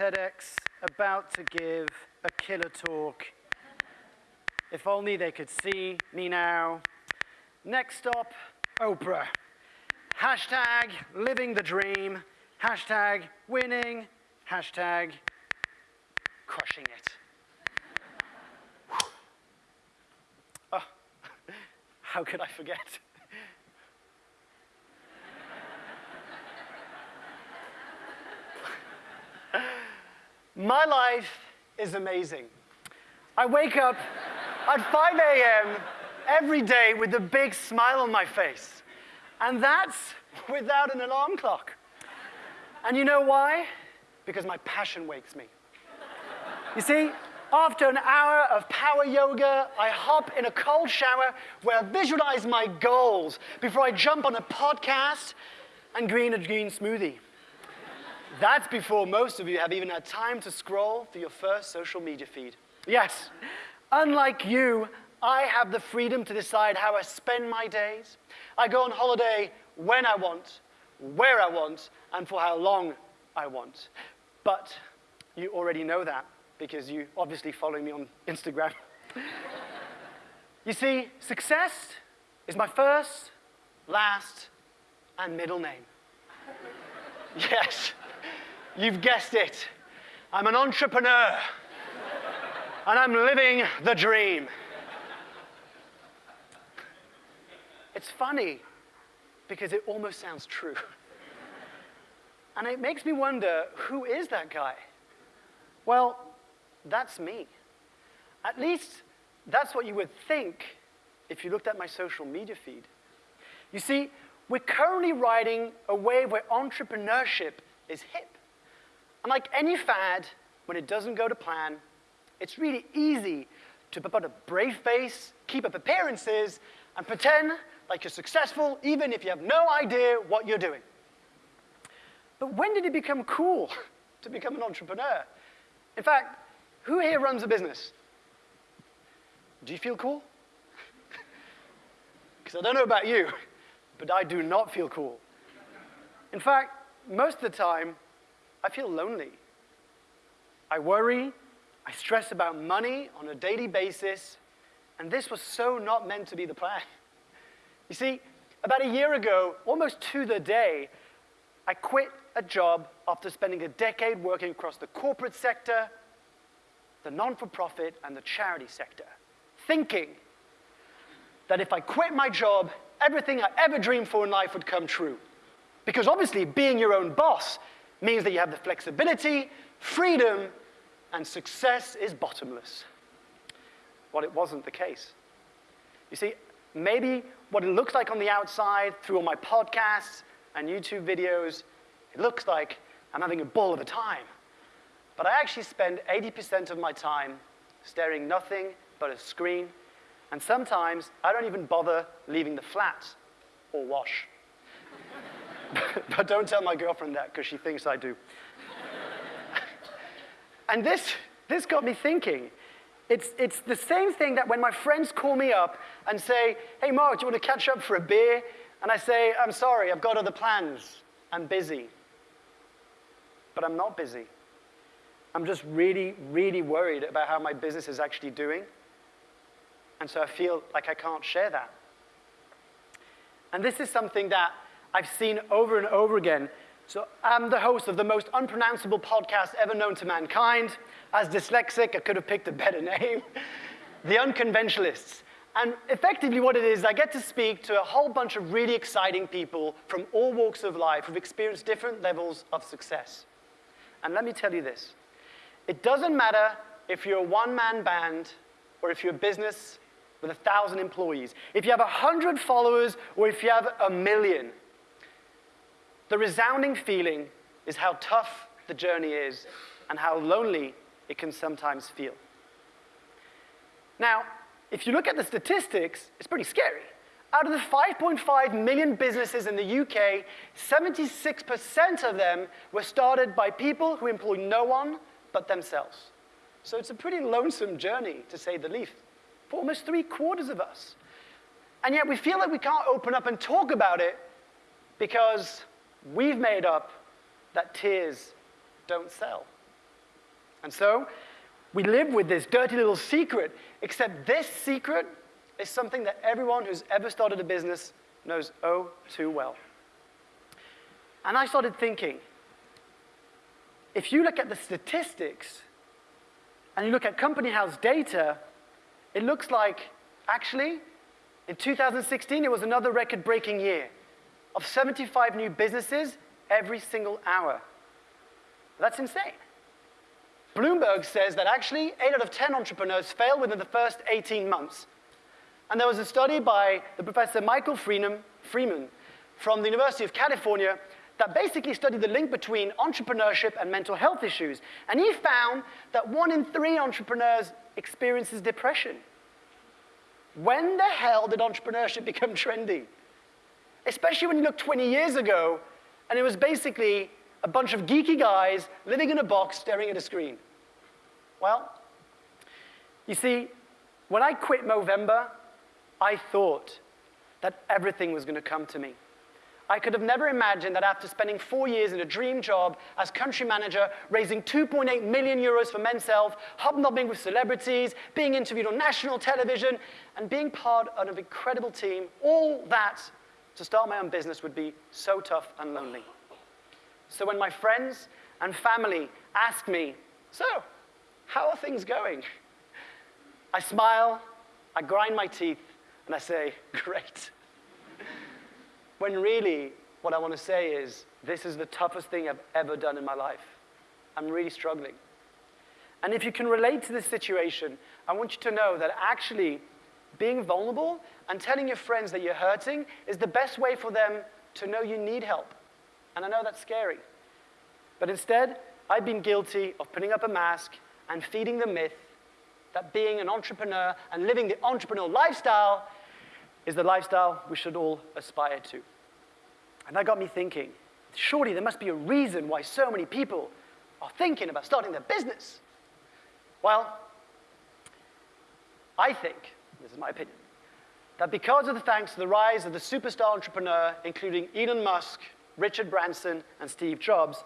TEDx, about to give a killer talk. If only they could see me now. Next stop, Oprah. Hashtag living the dream. Hashtag winning. Hashtag crushing it. oh, how could I forget? My life is amazing. I wake up at 5 a.m. every day with a big smile on my face. And that's without an alarm clock. And you know why? Because my passion wakes me. You see, after an hour of power yoga, I hop in a cold shower where I visualize my goals before I jump on a podcast and green a green smoothie. That's before most of you have even had time to scroll through your first social media feed. Yes, unlike you, I have the freedom to decide how I spend my days. I go on holiday when I want, where I want, and for how long I want. But you already know that because you obviously follow me on Instagram. you see, success is my first, last, and middle name. yes. You've guessed it. I'm an entrepreneur. and I'm living the dream. It's funny because it almost sounds true. and it makes me wonder who is that guy? Well, that's me. At least that's what you would think if you looked at my social media feed. You see, we're currently riding a wave where entrepreneurship is hip. And like any fad, when it doesn't go to plan, it's really easy to put a brave face, keep up appearances, and pretend like you're successful even if you have no idea what you're doing. But when did it become cool to become an entrepreneur? In fact, who here runs a business? Do you feel cool? Because I don't know about you, but I do not feel cool. In fact, most of the time, I feel lonely. I worry, I stress about money on a daily basis, and this was so not meant to be the plan. You see, about a year ago, almost to the day, I quit a job after spending a decade working across the corporate sector, the non-for-profit, and the charity sector, thinking that if I quit my job, everything I ever dreamed for in life would come true. Because obviously, being your own boss means that you have the flexibility, freedom, and success is bottomless. Well, it wasn't the case. You see, maybe what it looks like on the outside through all my podcasts and YouTube videos, it looks like I'm having a ball of a time. But I actually spend 80% of my time staring nothing but a screen, and sometimes I don't even bother leaving the flat or wash. but don't tell my girlfriend that because she thinks I do. and this, this got me thinking. It's, it's the same thing that when my friends call me up and say, hey, Mark, do you want to catch up for a beer? And I say, I'm sorry, I've got other plans. I'm busy. But I'm not busy. I'm just really, really worried about how my business is actually doing. And so I feel like I can't share that. And this is something that I've seen over and over again. So I'm the host of the most unpronounceable podcast ever known to mankind. As dyslexic, I could have picked a better name. the Unconventionalists. And effectively what it is, I get to speak to a whole bunch of really exciting people from all walks of life who've experienced different levels of success. And let me tell you this. It doesn't matter if you're a one-man band or if you're a business with a thousand employees. If you have a hundred followers or if you have a million, the resounding feeling is how tough the journey is and how lonely it can sometimes feel. Now, if you look at the statistics, it's pretty scary. Out of the 5.5 million businesses in the UK, 76% of them were started by people who employ no one but themselves. So it's a pretty lonesome journey, to say the least, for almost three quarters of us. And yet we feel like we can't open up and talk about it because we've made up that tears don't sell. And so we live with this dirty little secret, except this secret is something that everyone who's ever started a business knows oh too well. And I started thinking, if you look at the statistics and you look at Company House data, it looks like actually in 2016 it was another record breaking year of 75 new businesses every single hour. That's insane. Bloomberg says that actually 8 out of 10 entrepreneurs fail within the first 18 months. And there was a study by the professor Michael Freeman, Freeman from the University of California that basically studied the link between entrepreneurship and mental health issues. And he found that one in three entrepreneurs experiences depression. When the hell did entrepreneurship become trendy? Especially when you look 20 years ago, and it was basically a bunch of geeky guys living in a box staring at a screen. Well, you see, when I quit Movember, I thought that everything was going to come to me. I could have never imagined that after spending four years in a dream job as country manager, raising 2.8 million euros for Men's Health, hobnobbing with celebrities, being interviewed on national television, and being part of an incredible team, all that to start my own business would be so tough and lonely. So when my friends and family ask me, so, how are things going? I smile, I grind my teeth, and I say, great. when really, what I want to say is, this is the toughest thing I've ever done in my life. I'm really struggling. And if you can relate to this situation, I want you to know that actually being vulnerable and telling your friends that you're hurting is the best way for them to know you need help. And I know that's scary. But instead, I've been guilty of putting up a mask and feeding the myth that being an entrepreneur and living the entrepreneurial lifestyle is the lifestyle we should all aspire to. And that got me thinking, surely there must be a reason why so many people are thinking about starting their business. Well, I think, this is my opinion, that because of the thanks to the rise of the superstar entrepreneur, including Elon Musk, Richard Branson, and Steve Jobs,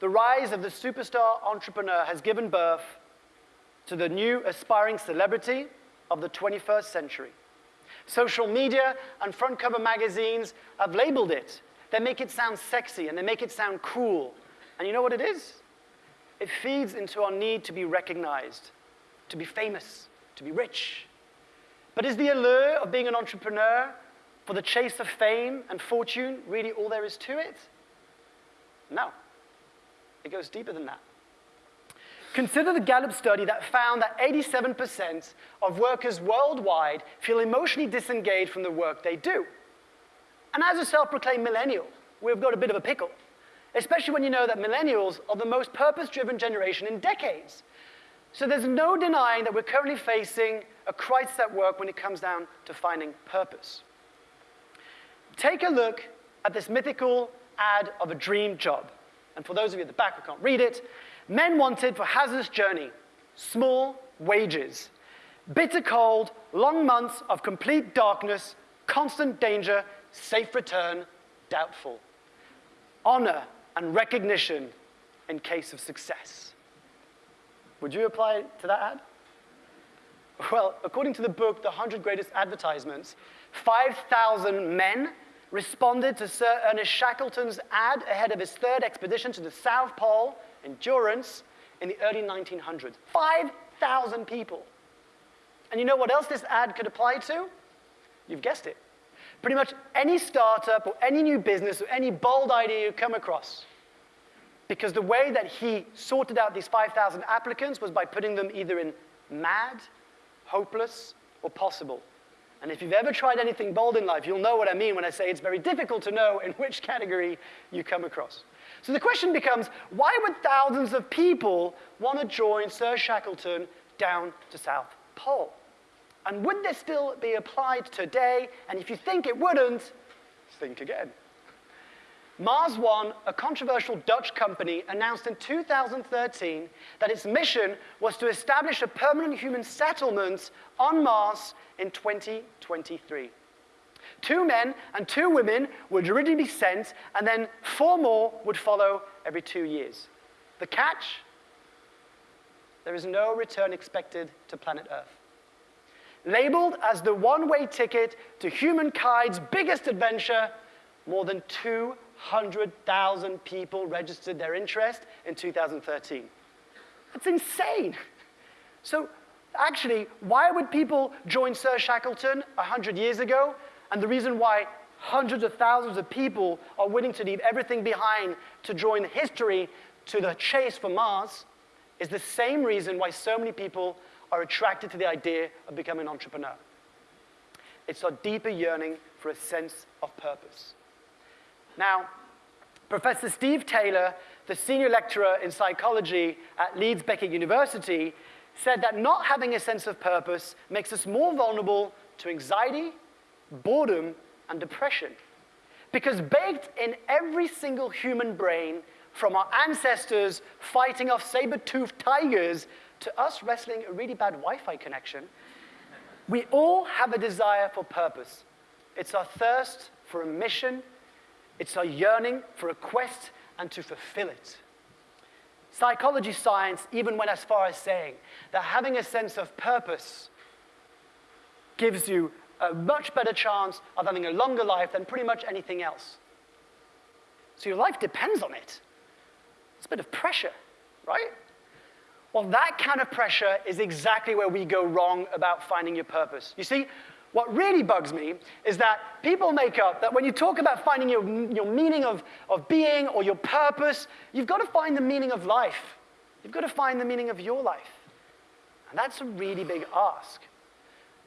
the rise of the superstar entrepreneur has given birth to the new aspiring celebrity of the 21st century. Social media and front cover magazines have labeled it. They make it sound sexy and they make it sound cool. And you know what it is? It feeds into our need to be recognized, to be famous, to be rich. But is the allure of being an entrepreneur for the chase of fame and fortune really all there is to it? No. It goes deeper than that. Consider the Gallup study that found that 87% of workers worldwide feel emotionally disengaged from the work they do. And as a self-proclaimed millennial, we've got a bit of a pickle, especially when you know that millennials are the most purpose-driven generation in decades. So there's no denying that we're currently facing a crisis at work when it comes down to finding purpose. Take a look at this mythical ad of a dream job. And for those of you at the back who can't read it, Men wanted for hazardous journey, small wages, bitter cold, long months of complete darkness, constant danger, safe return, doubtful. Honor and recognition in case of success. Would you apply to that ad? Well, according to the book, The 100 Greatest Advertisements, 5,000 men responded to Sir Ernest Shackleton's ad ahead of his third expedition to the South Pole endurance in the early 1900s. 5,000 people. And you know what else this ad could apply to? You've guessed it. Pretty much any startup or any new business or any bold idea you come across. Because the way that he sorted out these 5,000 applicants was by putting them either in mad, hopeless, or possible. And if you've ever tried anything bold in life, you'll know what I mean when I say it's very difficult to know in which category you come across. So the question becomes, why would thousands of people want to join Sir Shackleton down to South Pole? And would this still be applied today? And if you think it wouldn't, think again. Mars One, a controversial Dutch company, announced in 2013 that its mission was to establish a permanent human settlement on Mars in 2023. Two men and two women would originally be sent, and then four more would follow every two years. The catch? there is no return expected to planet Earth. Labeled as the one-way ticket to humankind's biggest adventure, more than 200,000 people registered their interest in 2013. That's insane. So actually, why would people join Sir Shackleton 100 years ago? And the reason why hundreds of thousands of people are willing to leave everything behind to join history to the chase for Mars is the same reason why so many people are attracted to the idea of becoming an entrepreneur. It's our deeper yearning for a sense of purpose. Now, Professor Steve Taylor, the senior lecturer in psychology at Leeds Beckett University, said that not having a sense of purpose makes us more vulnerable to anxiety, boredom, and depression. Because baked in every single human brain, from our ancestors fighting off saber-toothed tigers to us wrestling a really bad Wi-Fi connection, we all have a desire for purpose. It's our thirst for a mission, it's our yearning for a quest and to fulfill it. Psychology science even went as far as saying that having a sense of purpose gives you a much better chance of having a longer life than pretty much anything else. So your life depends on it. It's a bit of pressure, right? Well, that kind of pressure is exactly where we go wrong about finding your purpose. You see, what really bugs me is that people make up that when you talk about finding your, your meaning of, of being or your purpose, you've got to find the meaning of life. You've got to find the meaning of your life. And that's a really big ask.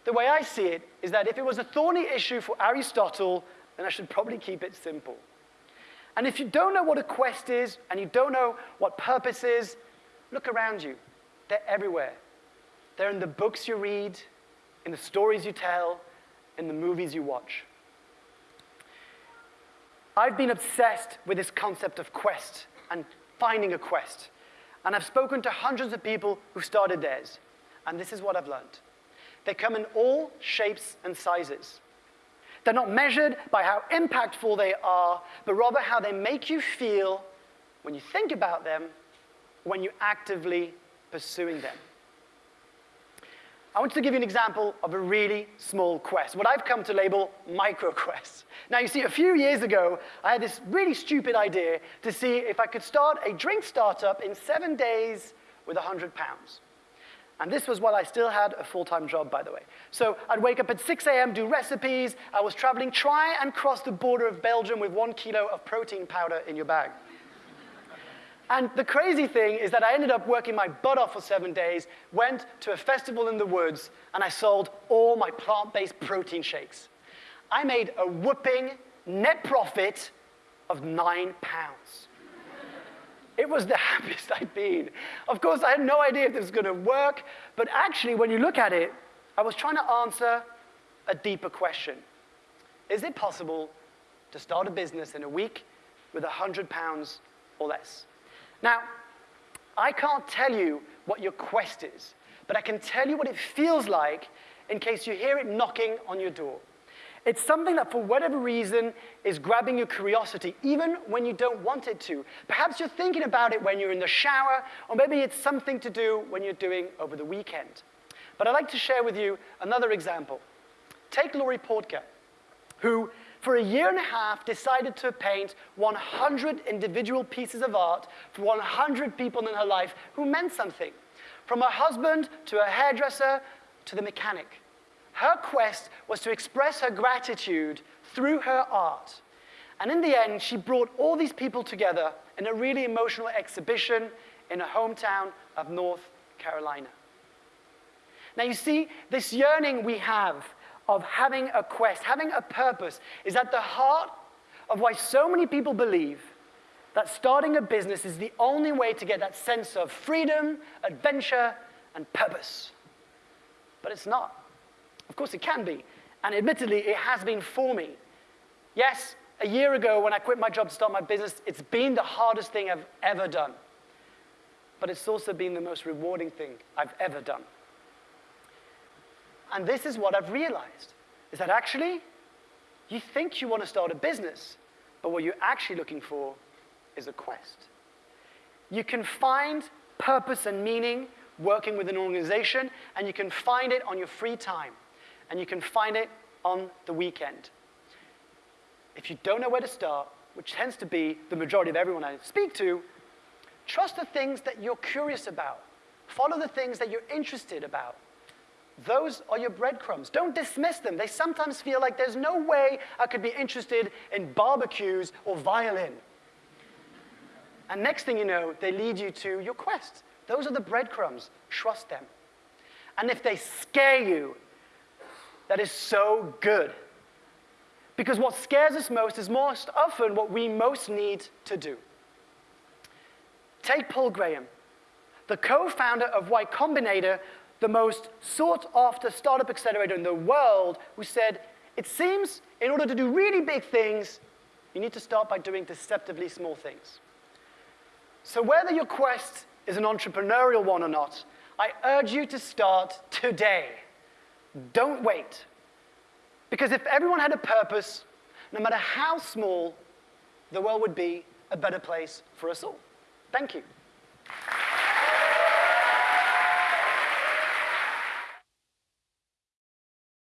The way I see it is that if it was a thorny issue for Aristotle, then I should probably keep it simple. And if you don't know what a quest is and you don't know what purpose is, look around you. They're everywhere. They're in the books you read, in the stories you tell, in the movies you watch. I've been obsessed with this concept of quest and finding a quest. And I've spoken to hundreds of people who started theirs. And this is what I've learned. They come in all shapes and sizes. They're not measured by how impactful they are, but rather how they make you feel when you think about them, when you're actively pursuing them. I want to give you an example of a really small quest, what I've come to label micro quests. Now, you see, a few years ago, I had this really stupid idea to see if I could start a drink startup in seven days with 100 pounds. And this was while I still had a full-time job, by the way. So I'd wake up at 6 a.m., do recipes. I was traveling, try and cross the border of Belgium with one kilo of protein powder in your bag. And the crazy thing is that I ended up working my butt off for seven days, went to a festival in the woods, and I sold all my plant-based protein shakes. I made a whooping net profit of nine pounds. It was the happiest I'd been. Of course, I had no idea if this was going to work, but actually, when you look at it, I was trying to answer a deeper question. Is it possible to start a business in a week with 100 pounds or less? Now, I can't tell you what your quest is, but I can tell you what it feels like in case you hear it knocking on your door. It's something that, for whatever reason, is grabbing your curiosity, even when you don't want it to. Perhaps you're thinking about it when you're in the shower, or maybe it's something to do when you're doing over the weekend. But I'd like to share with you another example. Take Laurie Portker, who for a year and a half, decided to paint 100 individual pieces of art for 100 people in her life who meant something. From her husband to her hairdresser to the mechanic. Her quest was to express her gratitude through her art. And in the end, she brought all these people together in a really emotional exhibition in her hometown of North Carolina. Now, you see, this yearning we have of having a quest, having a purpose, is at the heart of why so many people believe that starting a business is the only way to get that sense of freedom, adventure, and purpose. But it's not. Of course, it can be. And admittedly, it has been for me. Yes, a year ago when I quit my job to start my business, it's been the hardest thing I've ever done. But it's also been the most rewarding thing I've ever done. And this is what I've realized, is that actually, you think you want to start a business, but what you're actually looking for is a quest. You can find purpose and meaning working with an organization, and you can find it on your free time, and you can find it on the weekend. If you don't know where to start, which tends to be the majority of everyone I speak to, trust the things that you're curious about. Follow the things that you're interested about. Those are your breadcrumbs. Don't dismiss them. They sometimes feel like there's no way I could be interested in barbecues or violin. And next thing you know, they lead you to your quest. Those are the breadcrumbs. Trust them. And if they scare you, that is so good. Because what scares us most is most often what we most need to do. Take Paul Graham, the co founder of Y Combinator, the most sought after startup accelerator in the world, who said, It seems in order to do really big things, you need to start by doing deceptively small things. So, whether your quest is an entrepreneurial one or not, I urge you to start today. Don't wait. Because if everyone had a purpose, no matter how small, the world would be a better place for us all. Thank you.